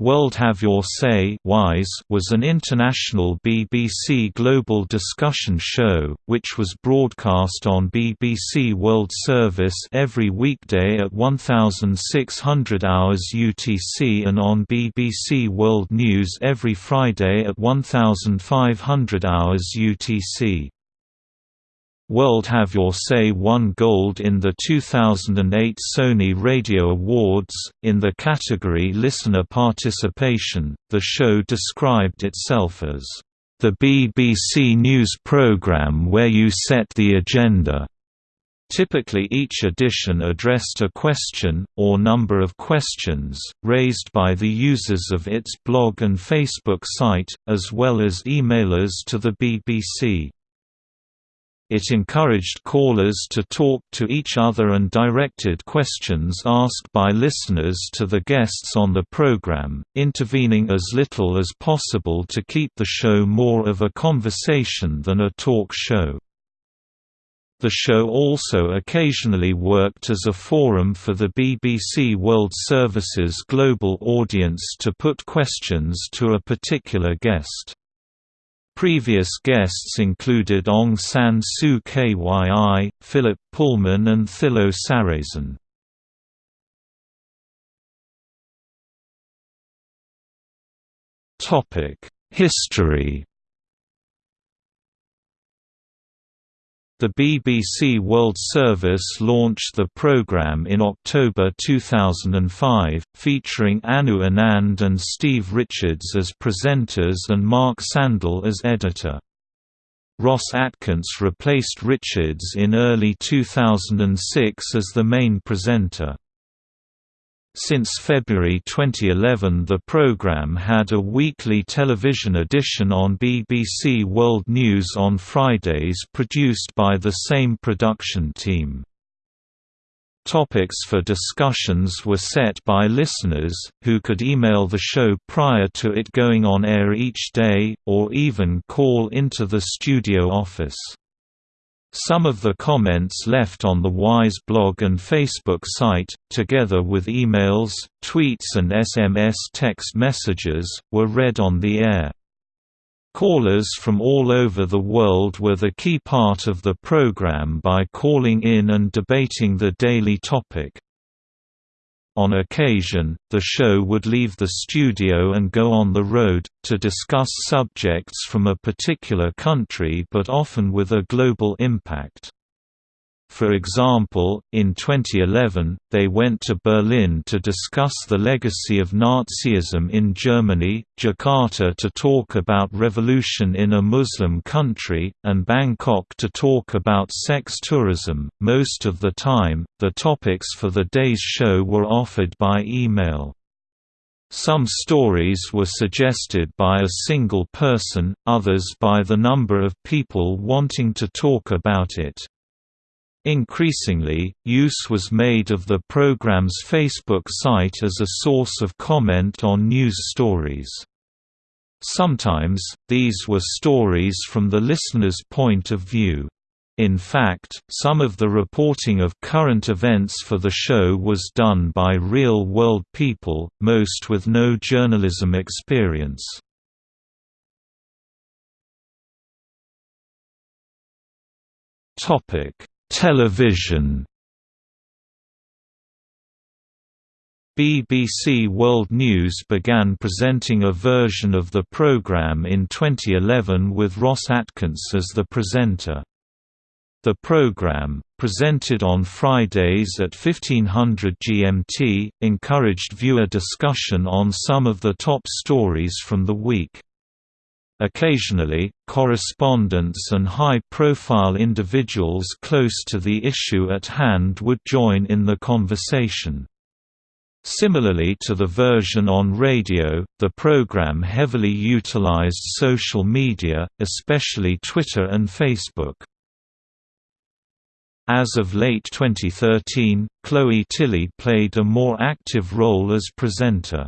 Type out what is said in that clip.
World Have Your Say Wise was an international BBC global discussion show, which was broadcast on BBC World Service every weekday at 1600 hours UTC and on BBC World News every Friday at 1500 hours UTC. World Have Your Say won gold in the 2008 Sony Radio Awards. In the category Listener Participation, the show described itself as the BBC News programme where you set the agenda. Typically each edition addressed a question, or number of questions, raised by the users of its blog and Facebook site, as well as emailers to the BBC. It encouraged callers to talk to each other and directed questions asked by listeners to the guests on the program, intervening as little as possible to keep the show more of a conversation than a talk show. The show also occasionally worked as a forum for the BBC World Service's global audience to put questions to a particular guest. Previous guests included Aung San Suu Kyi, Philip Pullman and Thilo Sarrazin. History The BBC World Service launched the programme in October 2005, featuring Anu Anand and Steve Richards as presenters and Mark Sandell as editor. Ross Atkins replaced Richards in early 2006 as the main presenter. Since February 2011 the programme had a weekly television edition on BBC World News on Fridays produced by the same production team. Topics for discussions were set by listeners, who could email the show prior to it going on air each day, or even call into the studio office. Some of the comments left on the WISE blog and Facebook site, together with emails, tweets and SMS text messages, were read on the air. Callers from all over the world were the key part of the program by calling in and debating the daily topic. On occasion, the show would leave the studio and go on the road, to discuss subjects from a particular country but often with a global impact. For example, in 2011, they went to Berlin to discuss the legacy of Nazism in Germany, Jakarta to talk about revolution in a Muslim country, and Bangkok to talk about sex tourism. Most of the time, the topics for the day's show were offered by email. Some stories were suggested by a single person, others by the number of people wanting to talk about it. Increasingly, use was made of the program's Facebook site as a source of comment on news stories. Sometimes, these were stories from the listener's point of view. In fact, some of the reporting of current events for the show was done by real-world people, most with no journalism experience. Topic Television BBC World News began presenting a version of the programme in 2011 with Ross Atkins as the presenter. The programme, presented on Fridays at 1500 GMT, encouraged viewer discussion on some of the top stories from the week. Occasionally, correspondents and high-profile individuals close to the issue at hand would join in the conversation. Similarly to the version on radio, the program heavily utilized social media, especially Twitter and Facebook. As of late 2013, Chloe Tilley played a more active role as presenter.